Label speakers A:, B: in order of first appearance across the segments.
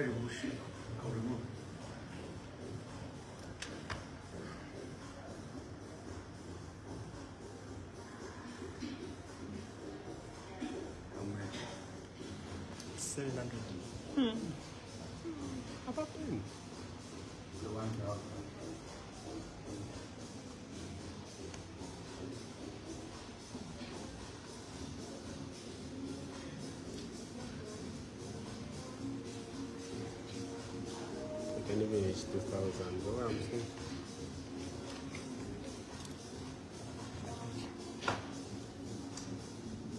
A: Very bullshit. I'll remove it. How thousand.
B: Saying.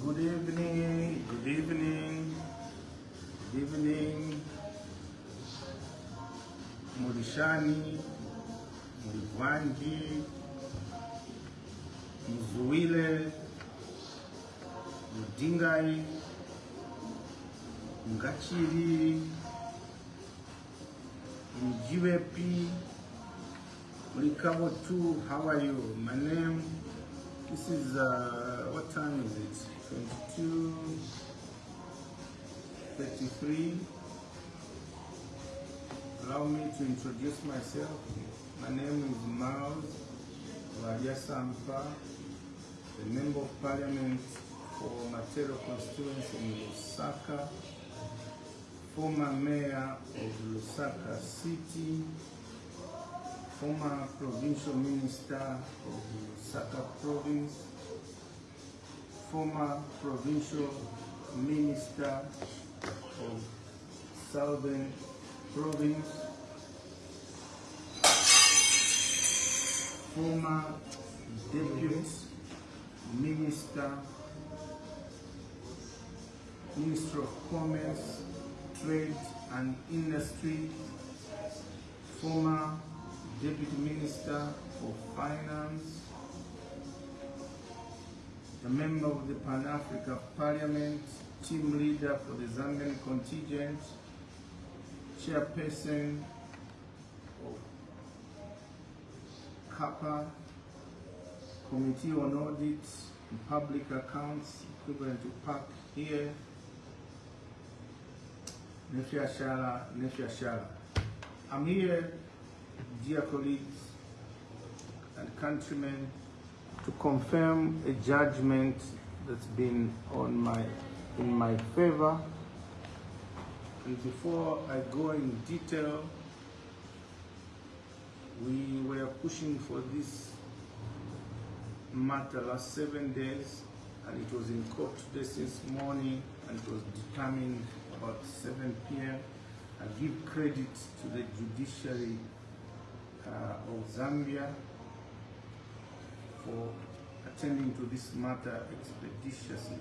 A: Good evening, good evening, good evening. Murishani, Murivwangi, Muzuile, Mudingai, Ngachiri, Mjiwepi, Murikabo 2, how are you? My name, this is, uh, what time is it? 22, 33. Allow me to introduce myself. My name is Miles Bwalya Sampa, the Member of Parliament for Matero constituency in Lusaka, former Mayor of Lusaka City, former Provincial Minister of Lusaka Province, former Provincial Minister of Southern Province, former Deputy Minister, Minister of Commerce, Trade and Industry, former Deputy Minister for Finance, a member of the Pan-Africa Parliament, team leader for the Zambian contingent, chairperson of CAPA, Committee on Audit and Public Accounts, equivalent to PAC here, Nefia Shala, Nefia Shala. I'm here, dear colleagues and countrymen, to confirm a judgment that's been on my in my favor. And before I go in detail, we were pushing for this matter last seven days, and it was in court today since morning, and it was determined about 7 p.m. I give credit to the judiciary uh, of Zambia for attending to this matter expeditiously.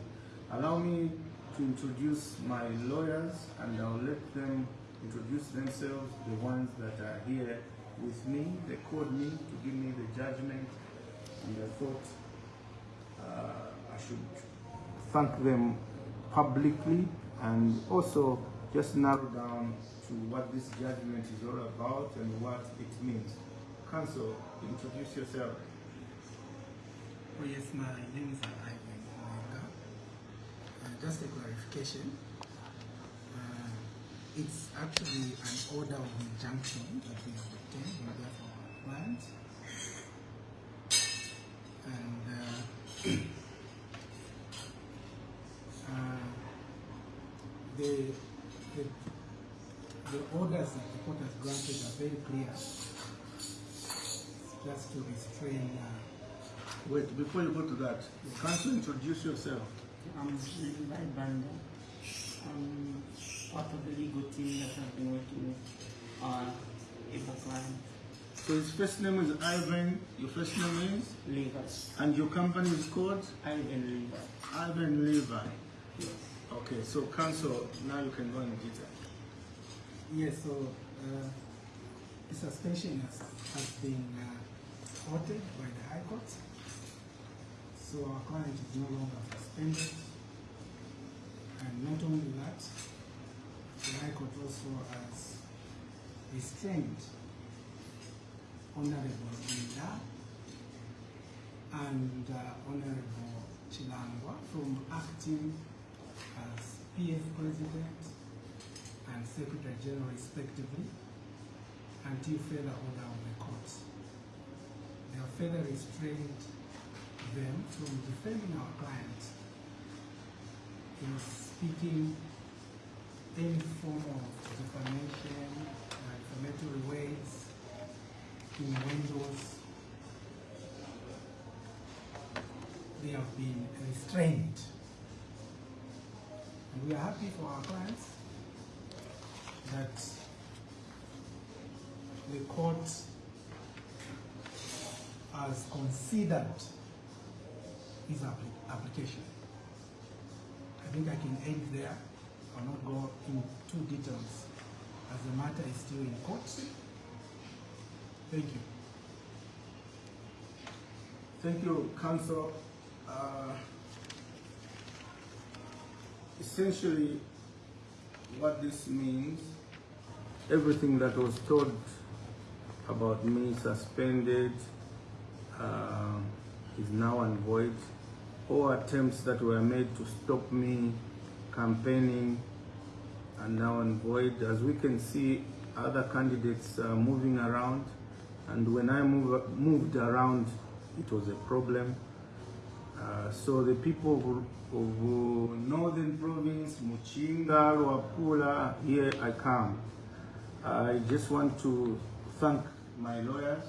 A: Allow me to introduce my lawyers and I'll let them introduce themselves, the ones that are here with me. They called me to give me the judgment and I thought uh, should thank them publicly and also just narrow down to what this judgment is all about and what it means. Counsel, introduce yourself.
C: Oh yes, my name is Ivan. Uh, just a clarification. Uh, it's actually an order of injunction that we have obtained on behalf of our client. And uh, the, the, the orders that the court has granted are very clear. Just to restrain uh,
A: Wait, before you go to that, can you introduce yourself.
D: I'm Levi Banda. I'm part of the legal team that I've been working with our able client,
A: So his first name is Ivan, your first name is,
D: Levi.
A: and your company is called
D: Ivan Levi.
A: Ivan Levi.
D: Yes.
A: Okay, so counsel, now you can go in detail.
C: Yes, so uh, the suspension has, has been uh, ordered by the High Court. So our client is no longer suspended. And not only that, the High Court also has restrained Honorable Inda and uh, Honorable Chilangwa from acting PF President and Secretary General respectively until further order of the court. They have further restrained them from defending our client in speaking any form of defamation, defamatory words, innuendos. They have been restrained. And we are happy for our clients that the court has considered his appli- application. I think I can end there. I'll not go into details as the matter is still in court. Thank you.
A: Thank you, Council. Uh, essentially, what this means, everything that was told about me suspended uh, is now and void. All attempts that were made to stop me campaigning are now and void. As we can see, other candidates are moving around, and when I move, moved around, it was a problem. Uh, so the people of, of Northern Province, Muchinga, Luapula, here I come. I just want to thank my lawyers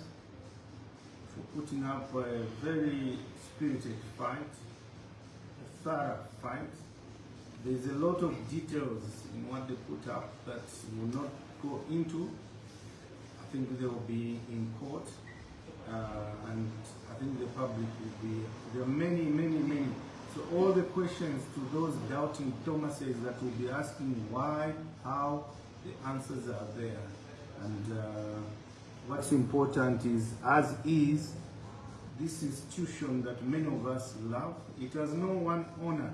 A: for putting up a very spirited fight, a thorough fight. There's a lot of details in what they put up that will not go into. I think they will be in court, and I think the public will be. There are many, many, many. So all the questions to those doubting Thomases that will be asking why, how, the answers are there. And uh, what's important is, as is, this institution that many of us love, it has no one owner.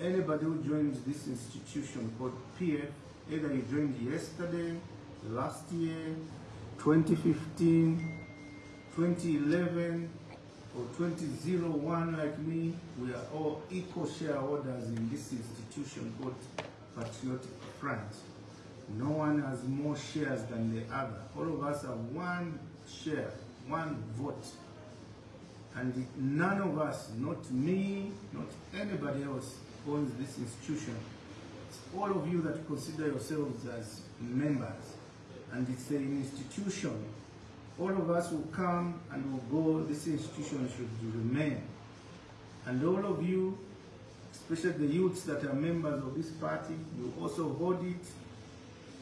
A: Anybody who joins this institution called PF, either you joined yesterday, last year, 2015, 2011, or 2001 like me, we are all equal shareholders in this institution called Patriotic Front. No one has more shares than the other. All of us have one share, one vote. And none of us, not me, not anybody else, owns this institution. It's all of you that consider yourselves as members. And it's an institution. All of us will come and will go, this institution should remain. And all of you, especially the youths that are members of this party, you also hold it,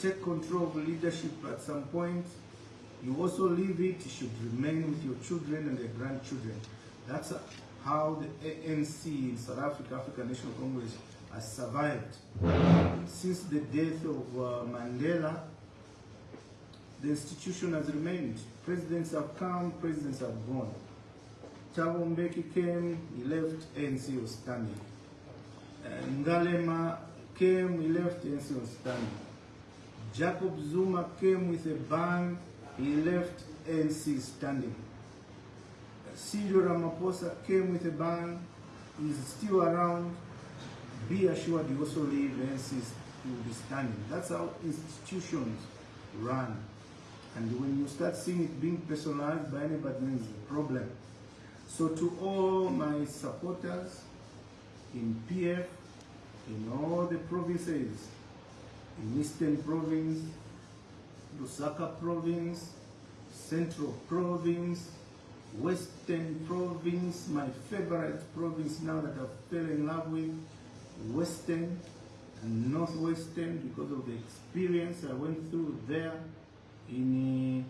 A: take control of leadership at some point. You also leave it, it should remain with your children and their grandchildren. That's how the ANC in South Africa, African National Congress, has survived. Since the death of uh, Mandela, the institution has remained. Presidents have come, presidents have gone. Thabo Mbeki came, he left, ANC was standing. Uh, Kgalema came, he left, ANC was standing. Jacob Zuma came with a bang, he left, ANC standing. Cyril Ramaphosa came with a bang, he's still around. Be assured you also leave, ANC will be standing. That's how institutions run. And when you start seeing it being personalized by anybody, then it's a problem. So to all my supporters in PF, in all the provinces, in Eastern Province, Lusaka Province, Central Province, Western Province, my favorite province now that I've fell in love with, Western and Northwestern because of the experience I went through there in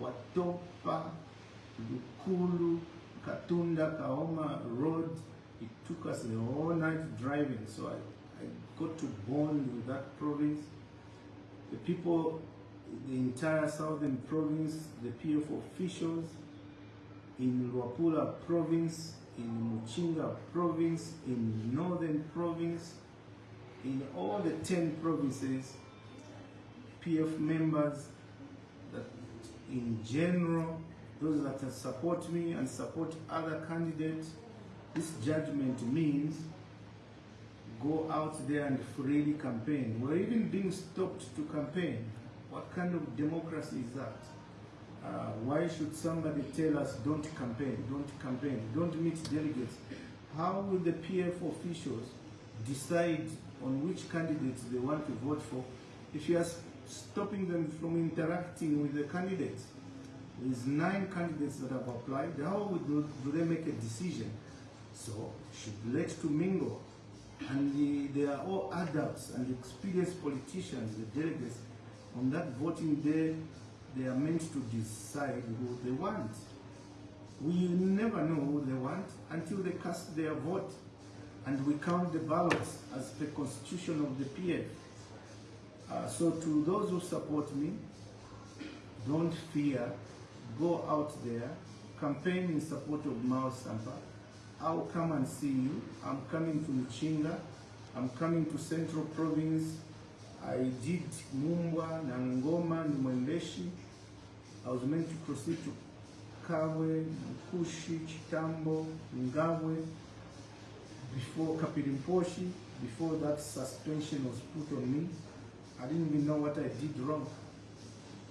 A: uh, Watopa, Lukulu, Katunda, Kaoma Road. It took us the whole night driving, so I, I got to bond with that province. The people, the entire southern province, the PF officials, in Luapula province, in Muchinga province, in northern province, in all the 10 provinces, PF members, in general, those that support me and support other candidates, this judgment means go out there and freely campaign. We're even being stopped to campaign. What kind of democracy is that? Uh, why should somebody tell us don't campaign, don't campaign, don't meet delegates? How will the PF officials decide on which candidates they want to vote for if you are stopping them from interacting with the candidates? There's nine candidates that have applied. How do, do they make a decision? So should let to mingle. And the, they are all adults and experienced politicians, the delegates. On that voting day, they are meant to decide who they want. We never know who they want until they cast their vote and we count the ballots as per constitution of the PF. Uh, so to those who support me, don't fear, go out there, campaign in support of Miles Sampa. I'll come and see you. I'm coming to Muchinga. I'm coming to Central Province. I did Mumbwa, Nangoma, Mwembeshi. I was meant to proceed to Kabwe, Mkushi, Chitambo, Ngabwe, before Kapiri Mposhi, before that suspension was put on me. I didn't even know what I did wrong.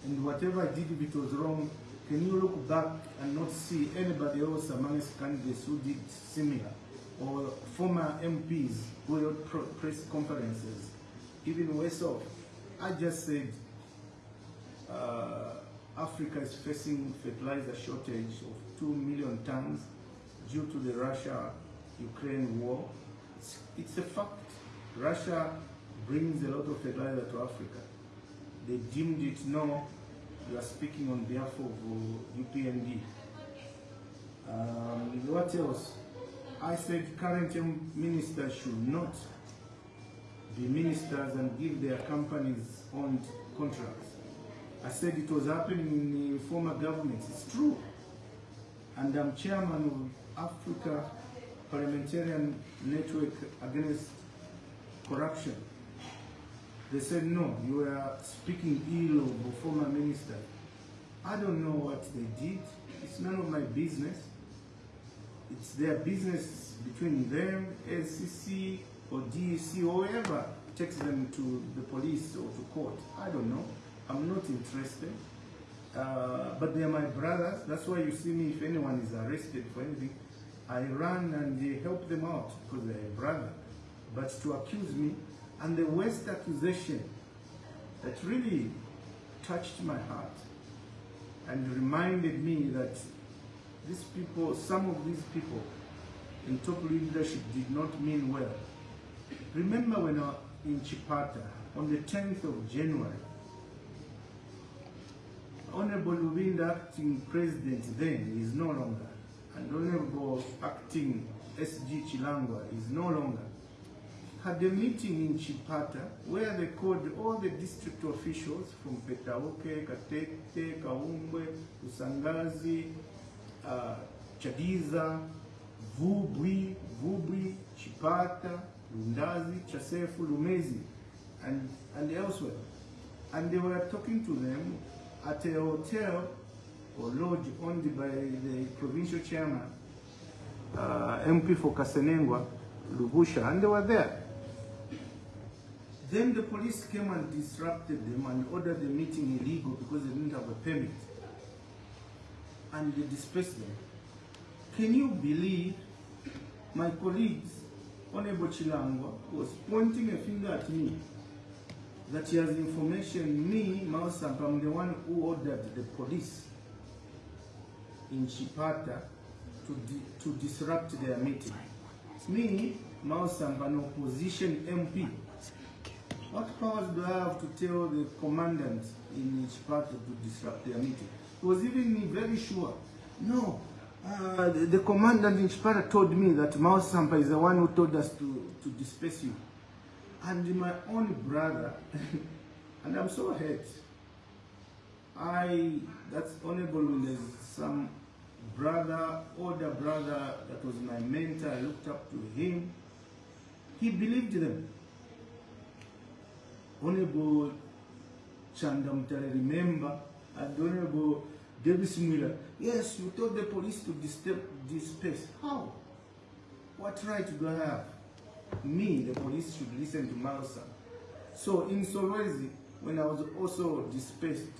A: And whatever I did, if it was wrong, can you look back and not see anybody else amongst candidates who did similar? Or former MPs who held press conferences, even worse off. I just said uh, Africa is facing fertilizer shortage of 2 million tons due to the Russia-Ukraine war. It's, it's a fact. Russia brings a lot of fertilizer to Africa. They deemed it no, you are speaking on behalf of uh, UPND. Um, what else? I said current ministers should not be ministers and give their companies owned contracts. I said it was happening in the former governments. It's true. And I'm chairman of Africa Parliamentarian Network Against Corruption. They said, no, you are speaking ill of a former minister. I don't know what they did. It's none of my business. It's their business between them, LCC or DEC or whoever takes them to the police or to court. I don't know. I'm not interested. Uh, but they're my brothers. That's why you see me, if anyone is arrested for anything, I run and help them out because they're a brother. But to accuse me, and the worst accusation that really touched my heart and reminded me that these people, some of these people in top leadership did not mean well. Remember when I, in Chipata, on the 10th of January, Honorable Lubinda, acting president then, is no longer, and Honorable acting SG Chilangwa is no longer, had a meeting in Chipata where they called all the district officials from Petauke, Katete, Kaumbwe, Lusangazi, uh, Chadiza, Vubwi, Vubwi, Chipata, Lundazi, Chasefu, Lumezi, and, and elsewhere. And they were talking to them at a hotel or lodge owned by the provincial chairman, uh, MP for Kasenengwa, Lubusha, and they were there. Then the police came and disrupted them and ordered the meeting illegal because they didn't have a permit. And they dispersed them. Can you believe my colleagues, Honorable Chilangwa, was pointing a finger at me that he has information, me, Mausamp, I'm the one who ordered the police in Chipata to, di- to disrupt their meeting. Me, Mausamp, an opposition MP. What powers do I have to tell the commandant in Chipata to disrupt their meeting? He was even me very sure. No, uh, the, the commandant in Chipata told me that Miles Sampa is the one who told us to, to disperse you. And my own brother, and I'm so hurt. I, that's honorable when there's some brother, older brother that was my mentor, I looked up to him. He believed them. Honorable Chandamtare, remember, and Honorable Davies Mwila, yes, you told the police to disturb, disperse. How? What right do I have? me, the police, should listen to Malosa. So in Solwezi, when I was also dispersed,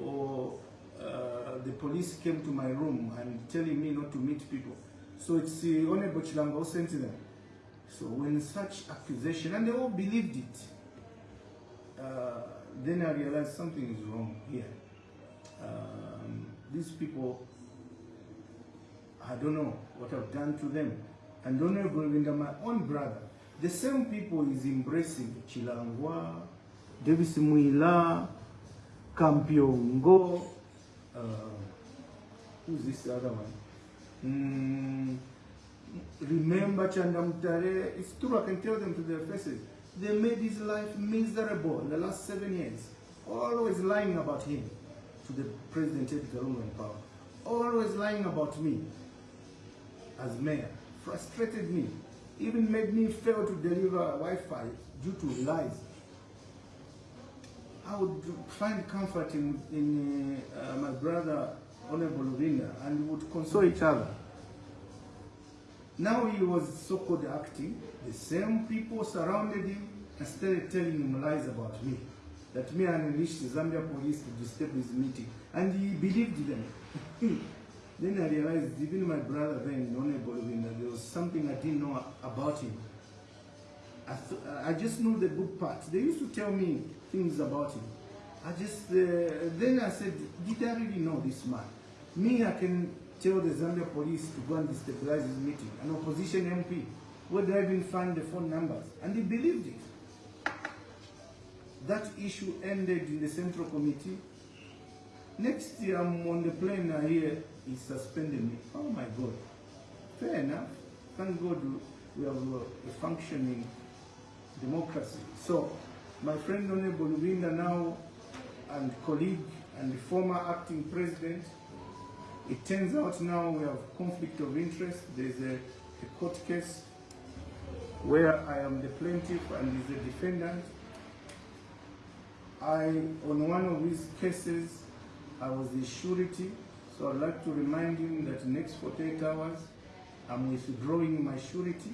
A: or uh, the police came to my room and telling me not to meet people. So it's the Honorable Chilangwa who sent them. So when such accusation, and they all believed it, uh, then I realized something is wrong here. Um, these people, I don't know what I've done to them. And Honorable Winda, my own brother, the same people is embracing Chilangwa, Davies Mwila, Kampyongo, uh, who's this other one? Mm, remember Chandamtare? It's true, I can tell them to their faces. They made his life miserable in the last seven years. Always lying about him to the President Edgar Lungu in power. Always lying about me as mayor. Frustrated me. Even made me fail to deliver Wi-Fi due to lies. I would find comfort in, in uh, my brother Honorable Lubinda and we would console each other. Now he was so-called acting. The same people surrounded him and started telling him lies about me. That me unleashed the Zambia police to disturb his meeting. And he believed them. then I realized even my brother then, Honorable Lubinda, there was something I didn't know about him. I, I just knew the good parts. They used to tell me things about him. I just, uh, then I said, did I really know this man? Me, I can tell the Zambia police to go and destabilize his meeting, an opposition MP. Where did I even find the phone numbers? And he believed it. That issue ended in the Central Committee. Next year, I'm on the plane, I hear he suspended me. Oh my God. Fair enough. Thank God we have uh, a functioning democracy. So, my friend Honorable Lubinda now, and colleague and former acting president, it turns out now we have conflict of interest. There's a, a court case where I am the plaintiff and he's the defendant. I, on one of these cases, I was the surety, so I'd like to remind him that next 48 hours, I'm withdrawing my surety.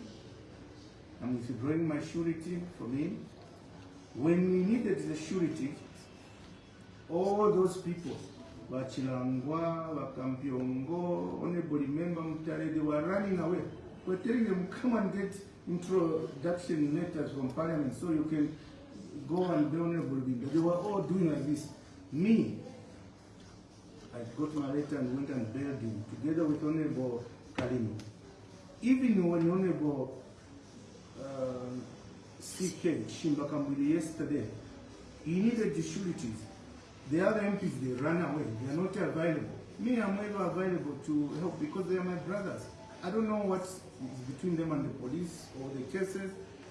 A: I'm withdrawing my surety from him. When we needed the surety, all those people, Bachilangwa, Bakampyongo, Honorable Member Mutare, they were running away. We're telling them, come and get introduction letters from Parliament so you can go and be Honorable Bimba. They were all doing like this. Me, I got my letter and went and bailed him together with Honorable Kalimi. Even when Honorable uh, CK Shimbakambuli yesterday, he needed the sureties. The other MPs, they ran away. They are not available. Me, I'm ever available to help because they are my brothers. I don't know what's between them and the police or the cases.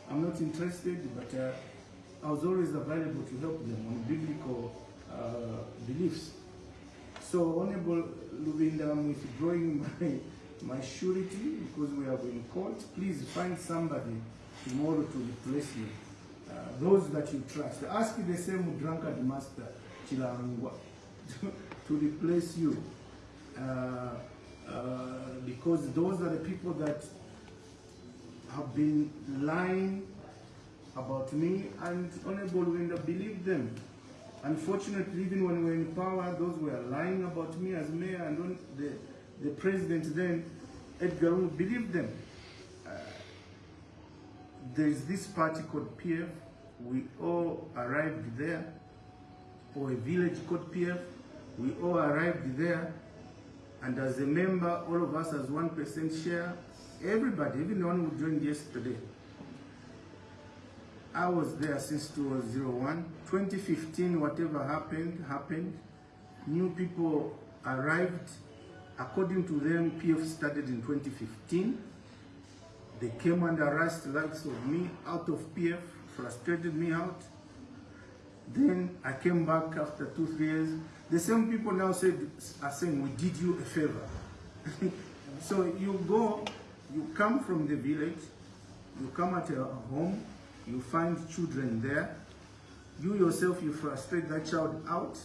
A: I'm not interested, but uh, I was always available to help them on biblical uh, beliefs. So, Honorable Lubinda, I'm withdrawing my, my surety because we have been court. Please find somebody tomorrow to replace me. Uh, those that you trust. Ask the same drunkard master, To, replace you. Uh, uh, because those are the people that have been lying about me and Honorable Winda believed them. Unfortunately, even when we were in power, those were lying about me as mayor and the, the president then, Edgar believed them. Uh, there is this party called PF. We all arrived there, or a village called PF. We all arrived there, and as a member, all of us as one percent share. Everybody, even the one who joined yesterday. I was there since 2001. 2015, whatever happened, happened. New people arrived. According to them, PF started in 2015. They came harassed the likes of me out of PF, frustrated me out. Then I came back after two, three years. The same people now said, are saying, we did you a favor. so you go, you come from the village, you come at a home, you find children there, you yourself, you frustrate that child out,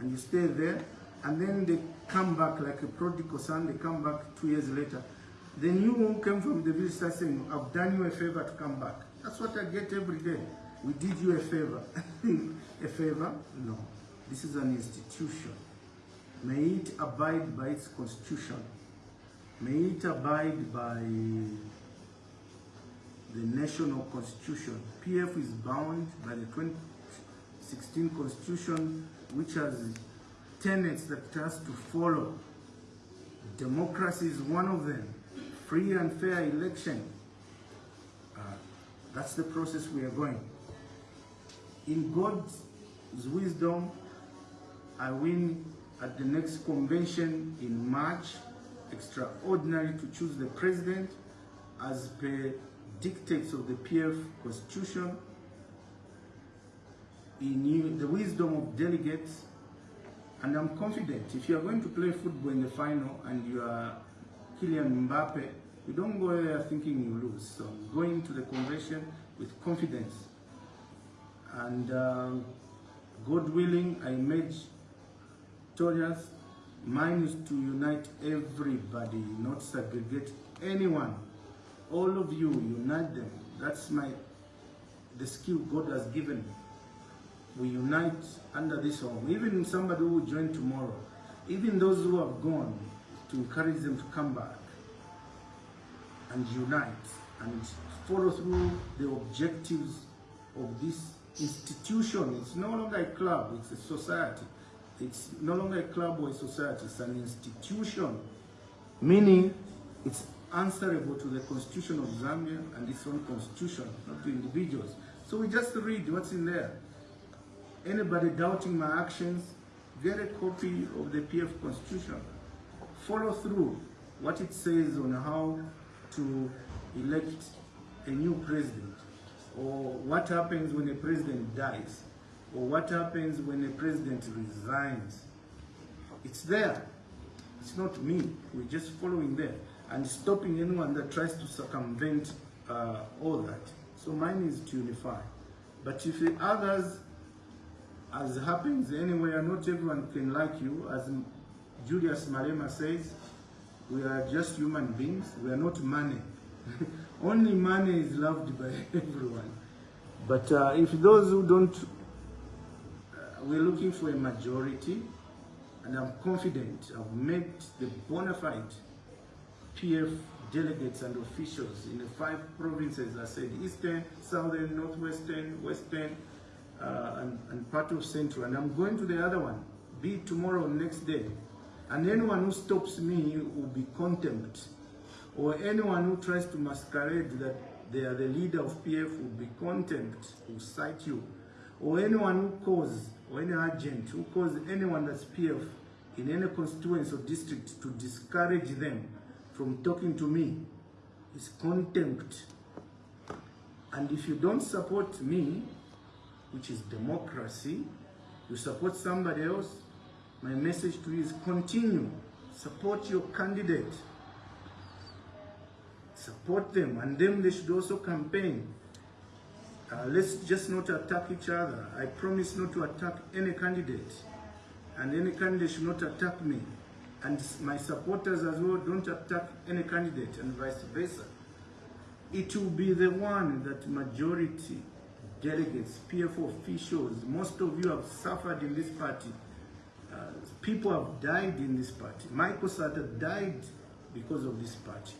A: and you stay there, and then they come back like a prodigal son, they come back two years later. Then you who came from the village start saying, I've done you a favor to come back. That's what I get every day. We did you a favor. a favor? No. This is an institution. May it abide by its constitution. May it abide by the national constitution. PF is bound by the 2016 constitution, which has tenets that it has to follow. Democracy is one of them. Free and fair election. Uh, that's the process we are going. In God's wisdom, I win at the next convention in March, extraordinary to choose the president as per dictates of the PF constitution, in the wisdom of delegates, and I'm confident if you are going to play football in the final and you are Kylian Mbappe, you don't go there thinking you lose. So going to the convention with confidence. And uh, God willing, I made victorious. Mine is to unite everybody, not segregate anyone. All of you, unite them. That's my the skill God has given. We unite under this home. Even somebody who will join tomorrow, even those who have gone, to encourage them to come back and unite and follow through the objectives of this institution. It's no longer a club, it's a society. It's no longer a club or a society, it's an institution. Meaning it's answerable to the constitution of Zambia and its own constitution, not to individuals. So we just read what's in there. Anybody doubting my actions, get a copy of the PF constitution. Follow through what it says on how to elect a new president or what happens when a president dies or what happens when a president resigns. It's there. It's not me. We're just following there and stopping anyone that tries to circumvent uh, all that. So mine is to unify. But if the others, as happens anywhere, not everyone can like you, as Julius Malema says, we are just human beings. We are not money. Only money is loved by everyone. But uh, if those who don't, uh, we're looking for a majority, and I'm confident I've met the bona fide PF delegates and officials in the five provinces, I said, Eastern, Southern, Northwestern, Western, uh, and, and part of Central. And I'm going to the other one, be it tomorrow or next day. And anyone who stops me will be contempt. Or anyone who tries to masquerade that they are the leader of PF will be contempt, will cite you. Or anyone who calls, or any agent who calls anyone that's PF in any constituency or district to discourage them from talking to me is contempt. And if you don't support me, which is democracy, you support somebody else, my message to you is continue. Support your candidate. Support them, and them they should also campaign. Uh, let's just not attack each other. I promise not to attack any candidate, and any candidate should not attack me. And my supporters as well don't attack any candidate, and vice versa. It will be the one that majority delegates, PF officials, most of you have suffered in this party. Uh, people have died in this party. Michael Sata died because of this party.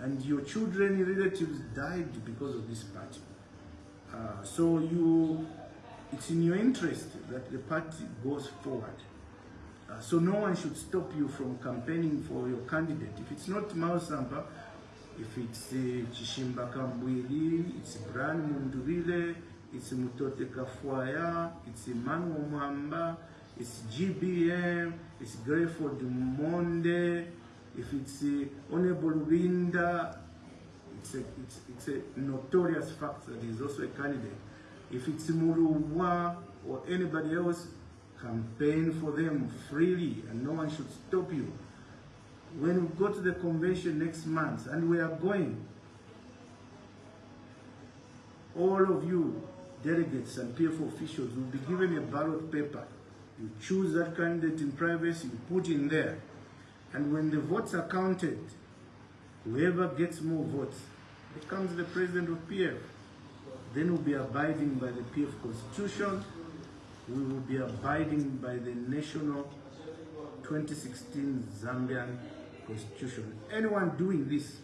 A: And your children, relatives died because of this party. Uh, so you, it's in your interest that the party goes forward. Uh, so no one should stop you from campaigning for your candidate. If it's not Miles Sampa, if it's uh, Chishimba Kambwili, it's Brian Mundubile, it's Mutotwe Kafwaya, it's Emmanuel Mwamba, it's GBM, it's Greyford Monde, if it's uh, Honorable Winda, it's a, it's, it's a notorious fact that he's also a candidate. If it's Muruwa or anybody else, campaign for them freely and no one should stop you. When we go to the convention next month, and we are going, all of you delegates and PF officials will be given a ballot paper. You choose that candidate in privacy, you put in there. And when the votes are counted, Whoever gets more votes becomes the president of PF. Then we'll be abiding by the PF constitution. We will be abiding by the national 2016 Zambian constitution. Anyone doing this,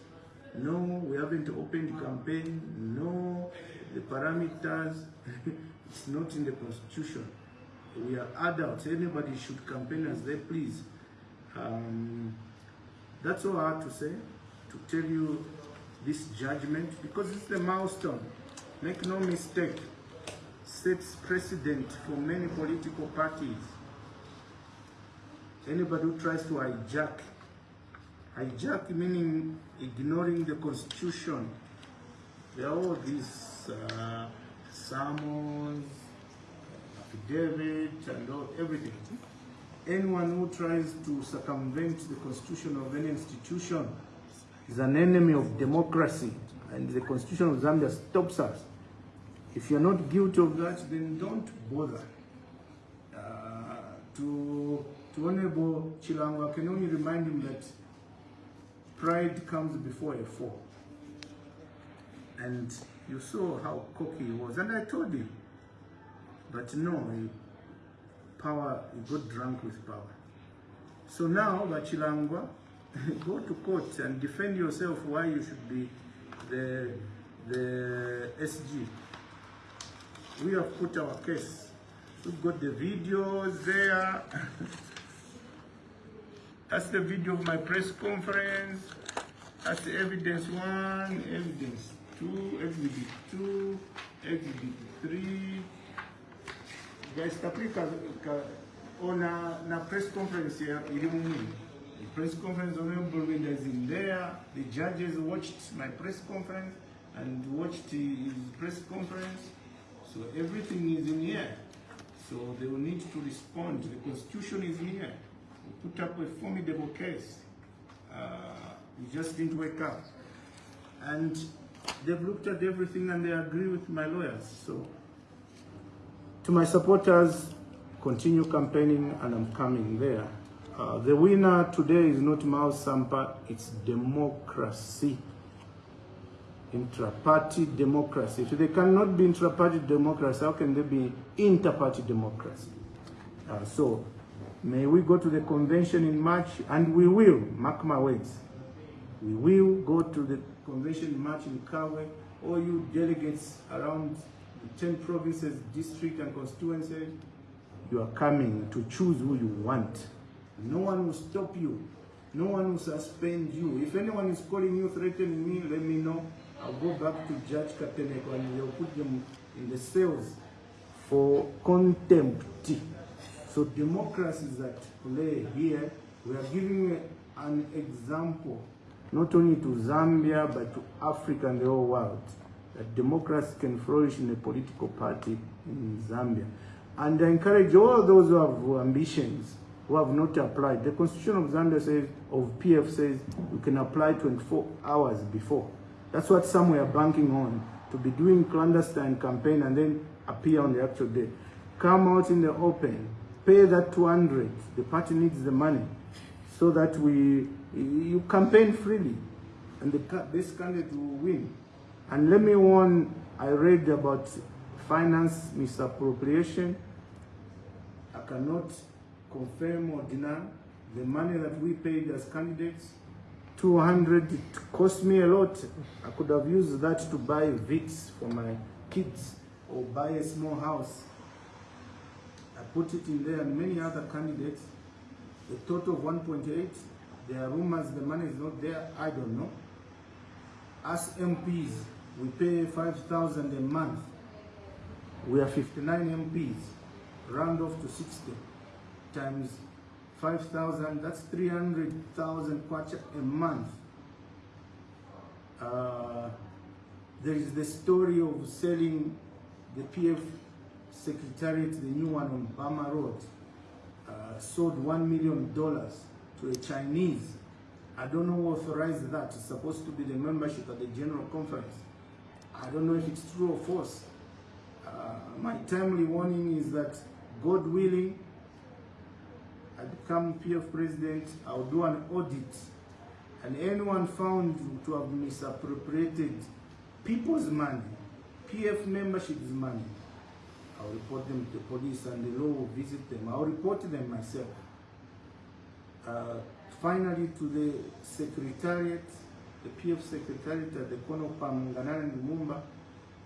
A: no, we haven't opened the campaign, no, the parameters, it's not in the constitution. We are adults, anybody should campaign as they please. Um, that's all I have to say, to tell you this judgment, because it's the milestone. Make no mistake, sets precedent for many political parties. Anybody who tries to hijack, hijack meaning ignoring the constitution. There are all these uh, affidavit, and all, everything. Anyone who tries to circumvent the constitution of any institution is an enemy of democracy, and the constitution of Zambia stops us. If you're not guilty of that, then don't bother. Uh, to, to Honorable Chilangwa, I can only remind him that pride comes before a fall. And you saw how cocky he was, and I told him, but no, he, power, he got drunk with power. So now, Bachilangwa, go to court and defend yourself why you should be the, the SG. We have put our case. We've got the videos there. That's the video of my press conference. That's the evidence one, evidence two, evidence two, evidence three. Caprica, ona na press conference ilimu The press conference honorable Winda is in there. The judges watched my press conference and watched his press conference. So everything is in here. So they will need to respond. The constitution is here. We put up a formidable case. Uh, we just didn't wake up. And they've looked at everything and they agree with my lawyers. So to my supporters, continue campaigning and I'm coming there. Uh, the winner today is not Miles Sampa, it's democracy. Intra-party democracy. If they cannot be intra-party democracy, how can they be inter-party democracy? Uh, so, may we go to the convention in March, and we will, mark my words. We will go to the convention in March in Kabwe. All you delegates around the 10 provinces, district and constituencies, you are coming to choose who you want. No one will stop you. No one will suspend you. If anyone is calling you, threatening me, let me know. I'll go back to Judge Kateneko and they'll put them in the cells for contempt. So democracy is at play here. We are giving an example, not only to Zambia, but to Africa and the whole world, that democracy can flourish in a political party in Zambia. And I encourage all those who have ambitions, who have not applied. The Constitution of Zambia says, of PF says, you can apply 24 hours before. That's what some were banking on, to be doing clandestine campaign and then appear on the actual day. Come out in the open, pay that 200, the party needs the money, so that we, you campaign freely, and the, this candidate will win. And let me warn, I read about finance misappropriation. I cannot confirm or deny the money that we paid as candidates. 200 it cost me a lot. I could have used that to buy vits for my kids or buy a small house. I put it in there and many other candidates. The total of 1.8 there are rumors the money is not there. I don't know. As mps we pay 5000 a month we are 59 mps round off to 60 times 5,000, that's 300,000 kwacha a month. Uh, there is the story of selling the PF Secretariat, the new one on Bama Road, uh, sold $1 million to a Chinese. I don't know who authorized that. It's supposed to be the membership at the General Conference. I don't know if it's true or false. Uh, my timely warning is that, God willing, I become PF president, I'll do an audit and anyone found to have misappropriated people's money, PF membership's money, I'll report them to the police and the law will visit them. I'll report them myself. Uh, finally, to the secretariat, the PF secretariat at the corner of Pamunganara and Lumumba,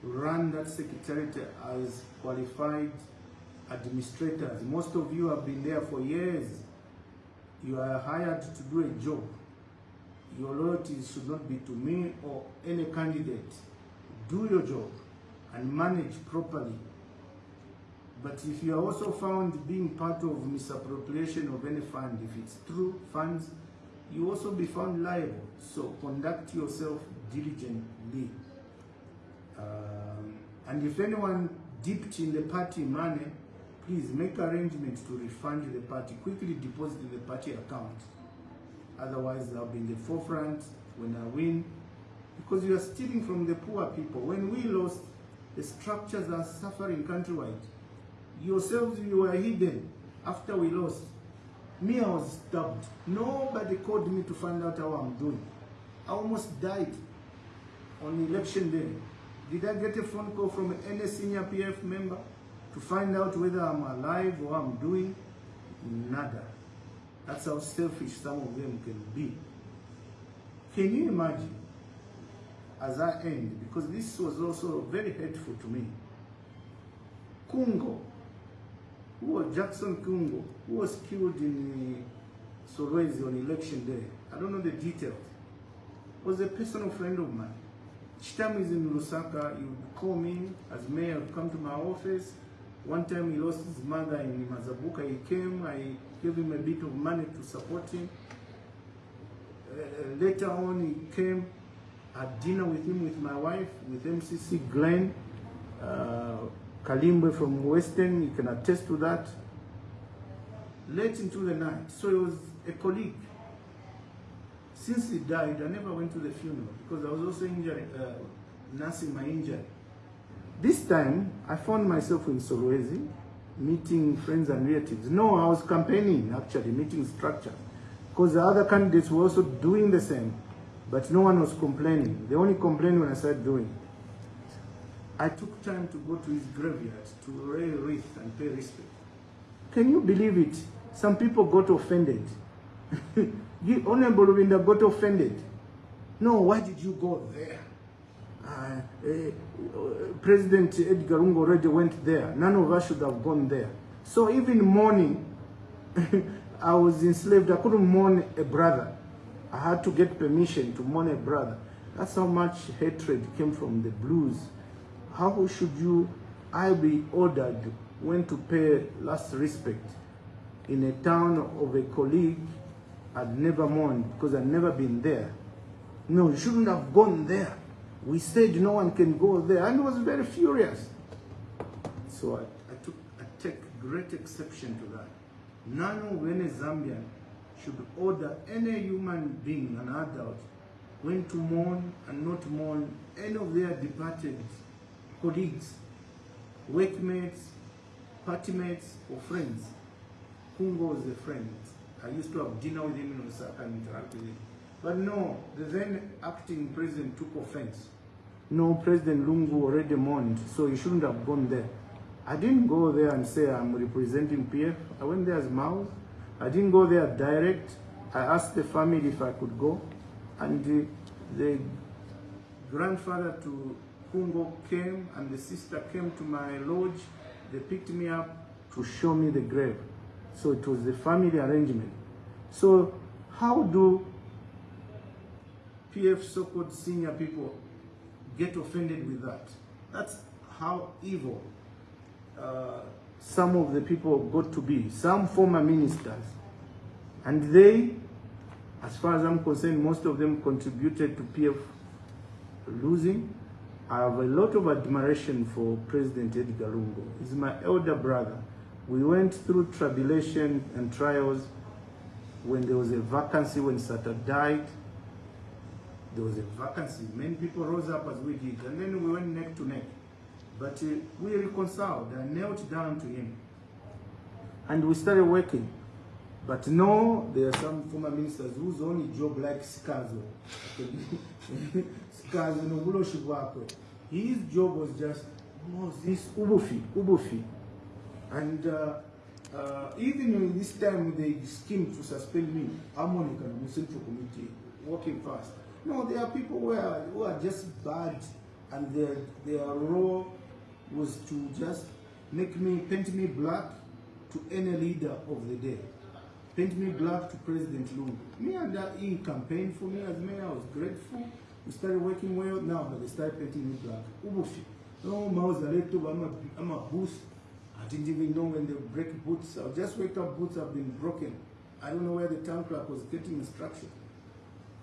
A: run that secretariat as qualified administrators. Most of you have been there for years. You are hired to do a job. Your loyalty should not be to me or any candidate. Do your job and manage properly. But if you are also found being part of misappropriation of any fund, if it's true funds, you also be found liable. So conduct yourself diligently. Um, and if anyone dipped in the party money, please make arrangements to refund the party. Quickly deposit in the party account. Otherwise, I'll be in the forefront when I win. Because you are stealing from the poor people. When we lost, the structures are suffering countrywide. Yourselves, you were hidden after we lost. Me, I was stabbed. Nobody called me to find out how I'm doing. I almost died on election day. Did I get a phone call from any senior PF member to find out whether I'm alive or I'm doing? Nada. That's how selfish some of them can be. Can you imagine, as I end, because this was also very hateful to me, Kungo, who was Jackson Kungo, who was killed in uh, Solwezi on election day, I don't know the details, was a personal friend of mine. Each time he's in Lusaka, he would call me as mayor, come to my office. One time he lost his mother in Mazabuka, he came, I gave him a bit of money to support him. Uh, later on, he came, had dinner with him, with my wife, with MCC Glenn, uh, Kalimbe from Western, you can attest to that. Late into the night, so it was a colleague. Since he died, I never went to the funeral because I was also injured, uh, nursing my injury. This time, I found myself in Solwezi, meeting friends and relatives. No, I was campaigning, actually, meeting structure. Because the other candidates were also doing the same, but no one was complaining. They only complained when I started doing it. I took time to go to his graveyard to lay wreath and pay respect. Can you believe it? Some people got offended. You- Honorable Lubinda got offended. No, why did you go there? Uh, uh, President Edgar Lungu already went there. None of us should have gone there. So even mourning, I was enslaved. I couldn't mourn a brother. I had to get permission to mourn a brother. That's how much hatred came from the blues. How should you, I be ordered when to pay last respect in a town of a colleague I'd never mourned because I'd never been there. No, you shouldn't have gone there. We said no one can go there, and was very furious. So I, I took I take great exception to that. None of any Zambian should order any human being, an adult, when to mourn and not mourn any of their departed colleagues, workmates, party mates, or friends. Kungo is a friend. I used to have dinner with him in Lusaka and interact with him. But no, the then acting president took offense. No, President Lungu already mourned, so he shouldn't have gone there. I didn't go there and say I'm representing PF. I went there as Mao. I didn't go there direct. I asked the family if I could go. And the, the grandfather to Kungo came and the sister came to my lodge. They picked me up to show me the grave. So it was a family arrangement. So how do PF so-called senior people get offended with that? That's how evil uh, some of the people got to be, some former ministers. And they, as far as I'm concerned, most of them contributed to PF losing. I have a lot of admiration for President Edgar Lungu. He's my elder brother. We went through tribulation and trials when there was a vacancy when Sata died. There was a vacancy. Many people rose up as we did, and then we went neck to neck. But uh, we reconciled. and knelt down to him. And we started working. But no, there are some former ministers whose only job like Skazo. Skazo no buloshi bwakwe. His job was just Moses Ubufi, Ubufi. And uh, uh, even in this time they schemed to suspend me, and the Central Committee, working fast. No, there are people who are, who are just bad and their, their role was to just make me, paint me black to any leader of the day. Paint me black to President Lungu. Me and that he campaigned for me as mayor, I was grateful. We started working well now, but they started painting me black. Ubufi. A, I'm a boost. I didn't even know when they break boots. I just wake up, boots have been broken. I don't know where the town clerk was getting instruction.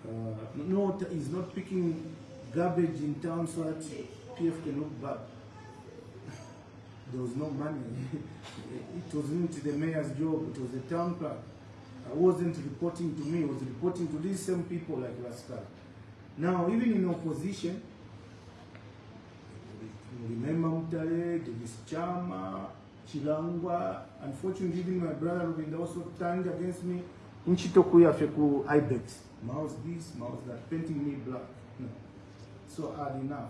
A: Uh, no, he's not picking garbage in town so that PF can look bad. There was no money. it wasn't the mayor's job, it was the town clerk. I wasn't reporting to me, I was reporting to these same people like Rascal. Now, even in opposition, remember Mutale, Davies Chama, Chilangwa, unfortunately even my brother Lubinda also turned against me. Nchitokuya feku Ibex. Mouse this, mouse that, painting me black. No. So hard enough.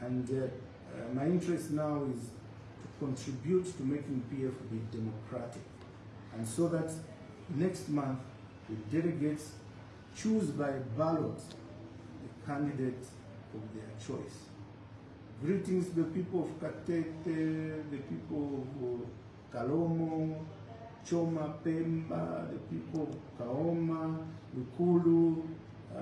A: And uh, uh, my interest now is to contribute to making PF be democratic. And so that next month the delegates choose by ballot candidate of their choice. Greetings the people of Katete, the people of Kalomo, Choma Pemba, the people of Kaoma, Lukulu, uh,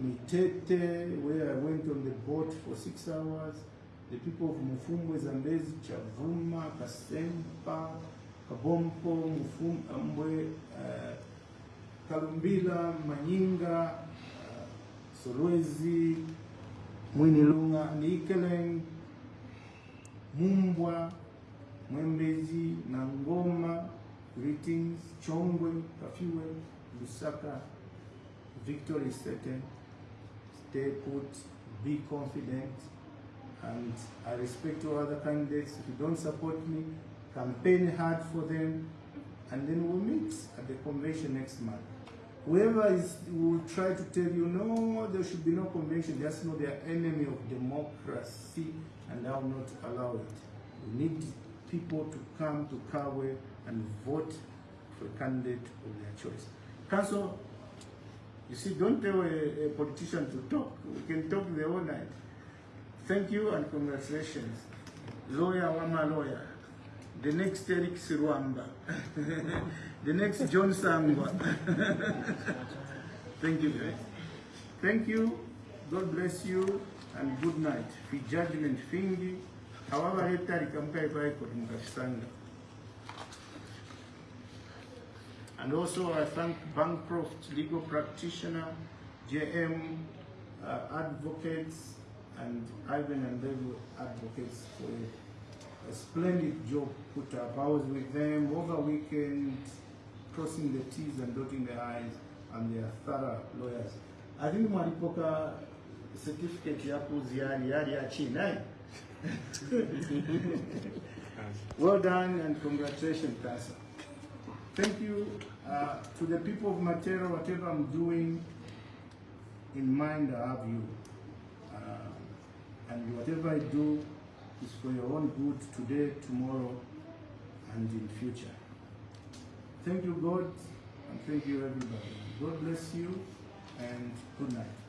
A: Mitete, where I went on the boat for six hours, the people of Mufumwe, Zambezi, Chavuma, Kasempa, Kabompo, Mufumwe, uh, Kalumbila, Manyinga, Solwezi, Mwinilunga, Ikelenge, Mumbwa, Mwembeshi, Nangoma, Greetings, Chongwe, Kafue, Lusaka, victory is certain. Stay put, be confident, and I respect all other candidates. If you don't support me, campaign hard for them, and then we'll meet at the convention next month. Whoever is will try to tell you no, there should be no convention. Know they are enemy of democracy, and I will not allow it. We need people to come to Kabwe and vote for a candidate of their choice. Council, you see, don't tell a, a politician to talk. We can talk the whole night. Thank you and congratulations. Lawyer Wama lawyer. The next Eric Silwamba. the next John Sangwa. Thank you, guys. Thank you. God bless you and good night. Fi judgment fingi. However, hetari kamkai paiko mukasanga. And also I thank Bancroft legal practitioner, JM uh, advocates, and Ivan and David advocates for a, splendid job put up. I was with them over weekend, crossing the T's and dotting the I's, and they are thorough lawyers. I think mwalipoka certificate ya kuziari yari ya China. eh? well done and congratulations, Kasa. Thank you uh, to the people of Matero, whatever I'm doing in mind, I have you. Uh, and whatever I do is for your own good today, tomorrow, and in future. Thank you, God, and thank you, everybody. God bless you, and good night.